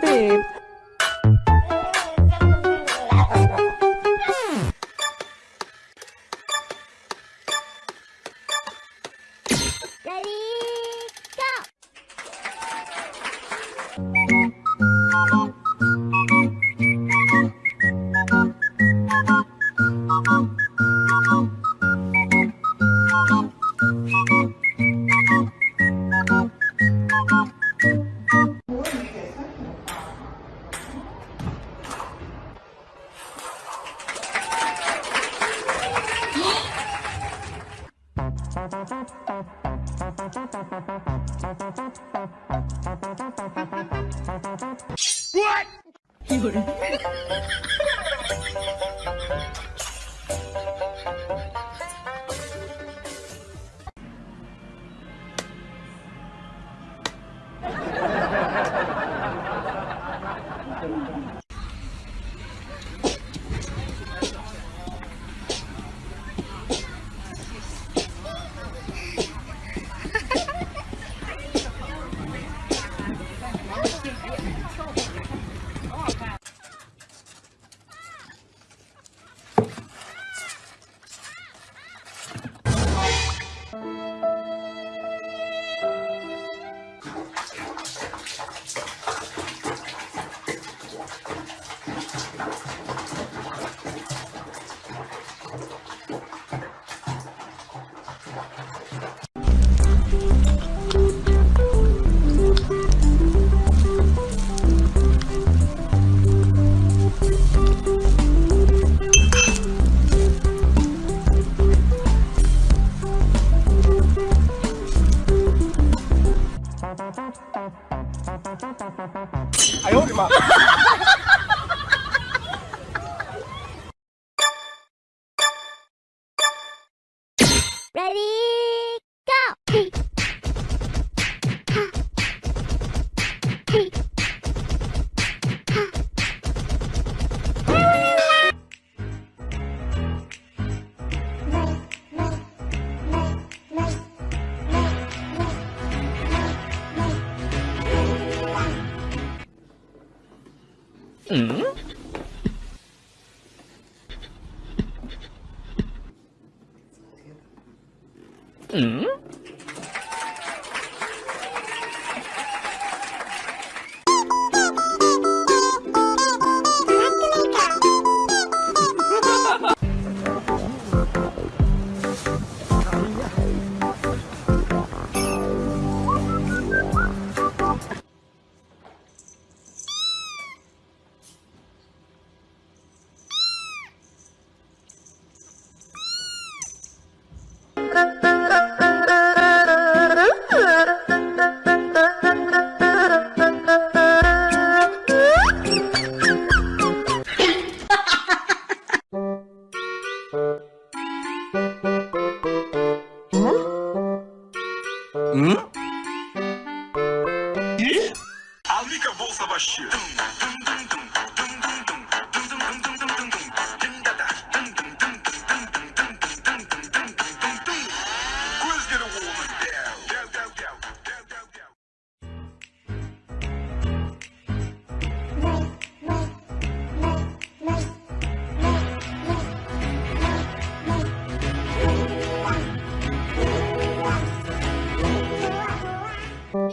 babe. 有人。哎呦我的妈！Ready? 嗯？嗯？Hum? E? A única bolsa baixinha.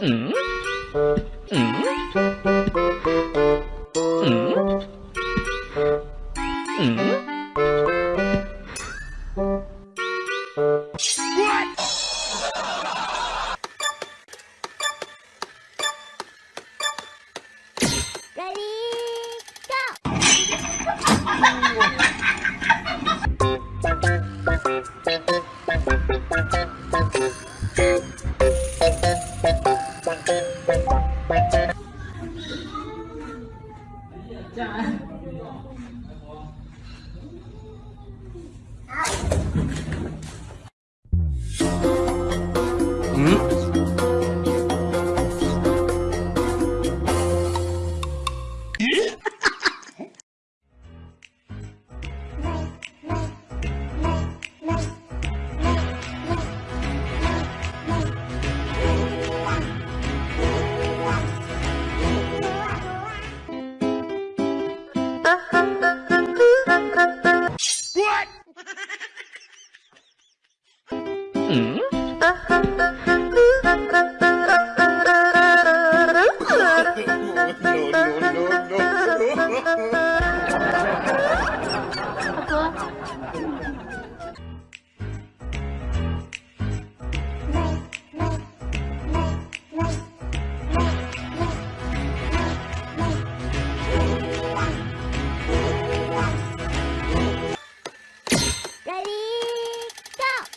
Ready, go! Trời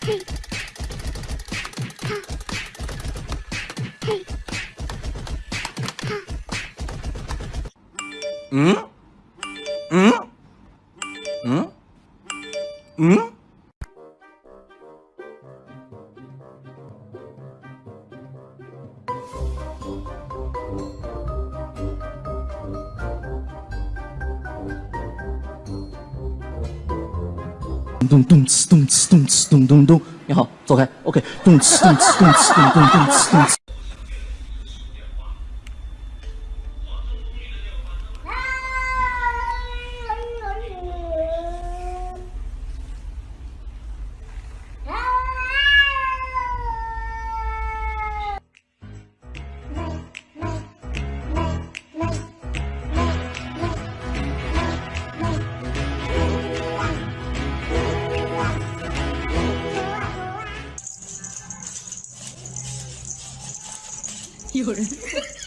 헤이 하 헤이 응? 응? 응? 咚咚哧咚哧咚哧咚咚咚，你好，走开，OK，咚哧咚哧咚哧咚咚咚哧咚 segura.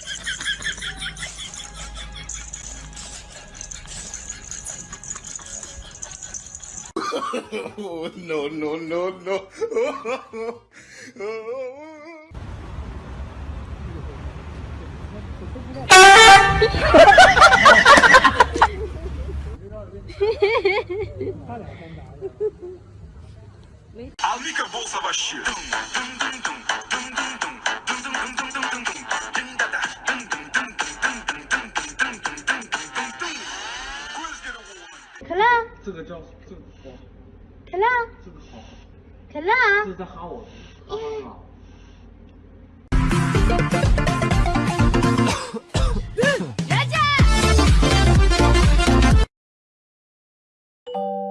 Não, não, não, no, no. Oh, bolsa baixinha. 可乐。这个叫这个好。可乐。这个好。可乐。这是在哈我。好好好。